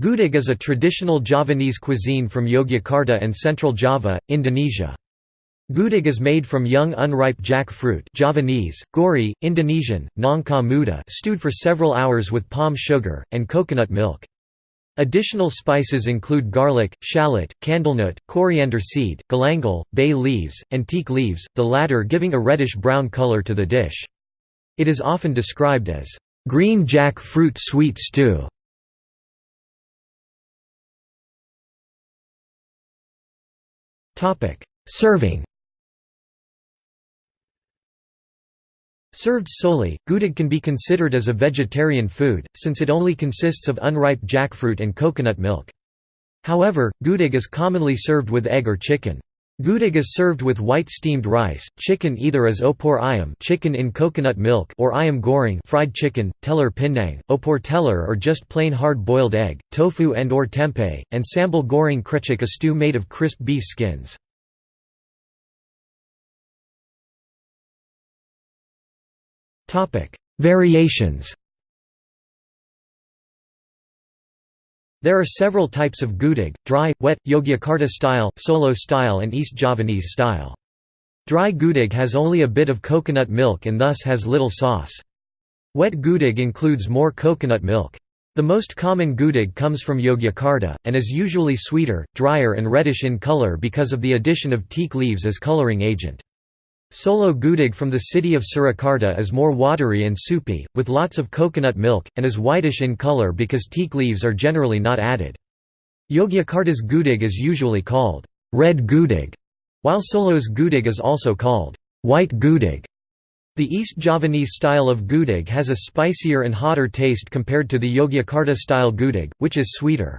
Gudeg is a traditional Javanese cuisine from Yogyakarta and Central Java, Indonesia. Gudeg is made from young unripe jack fruit Javanese, gori, Indonesian, nangka muda stewed for several hours with palm sugar, and coconut milk. Additional spices include garlic, shallot, candlenut, coriander seed, galangal, bay leaves, and teak leaves, the latter giving a reddish-brown color to the dish. It is often described as, "...green jack fruit sweet stew". Serving Served solely, gudeg can be considered as a vegetarian food, since it only consists of unripe jackfruit and coconut milk. However, gudeg is commonly served with egg or chicken. Gudeg is served with white steamed rice, chicken either as opor ayam chicken in coconut milk or ayam goreng fried chicken, telur pindang, opor telur or just plain hard-boiled egg, tofu and or tempeh, and sambal goreng krecek a stew made of crisp beef skins. Variations There are several types of gudeg, dry, wet, Yogyakarta style, Solo style and East Javanese style. Dry gudeg has only a bit of coconut milk and thus has little sauce. Wet gudeg includes more coconut milk. The most common gudeg comes from Yogyakarta, and is usually sweeter, drier and reddish in color because of the addition of teak leaves as coloring agent. Solo gudeg from the city of Surakarta is more watery and soupy, with lots of coconut milk, and is whitish in color because teak leaves are generally not added. Yogyakarta's gudeg is usually called red gudeg, while Solo's gudeg is also called white gudeg. The East Javanese style of gudeg has a spicier and hotter taste compared to the Yogyakarta-style gudeg, which is sweeter.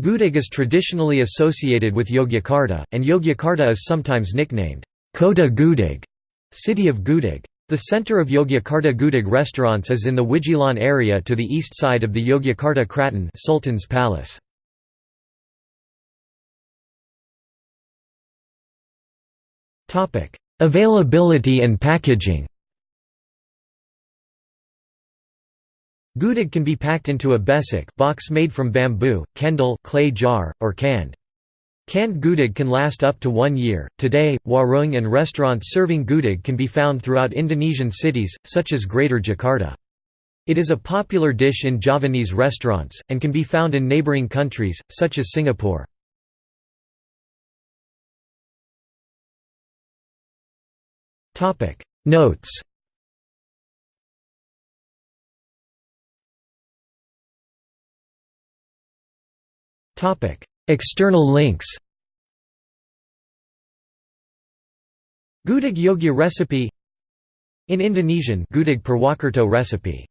Gudeg is traditionally associated with Yogyakarta, and Yogyakarta is sometimes nicknamed Kota Gudeg, city of Gudeg. The center of Yogyakarta Gudeg restaurants is in the Wijilan area to the east side of the Yogyakarta Kraton Sultan's Palace. Availability and packaging Gudeg can be packed into a besek box made from bamboo, kendil clay jar, or canned. Canned gudeg can last up to one year. Today, warung and restaurants serving gudeg can be found throughout Indonesian cities, such as Greater Jakarta. It is a popular dish in Javanese restaurants, and can be found in neighboring countries, such as Singapore. Notes External links. Gudeg Yogya recipe. In Indonesian Gudeg Purwokerto recipe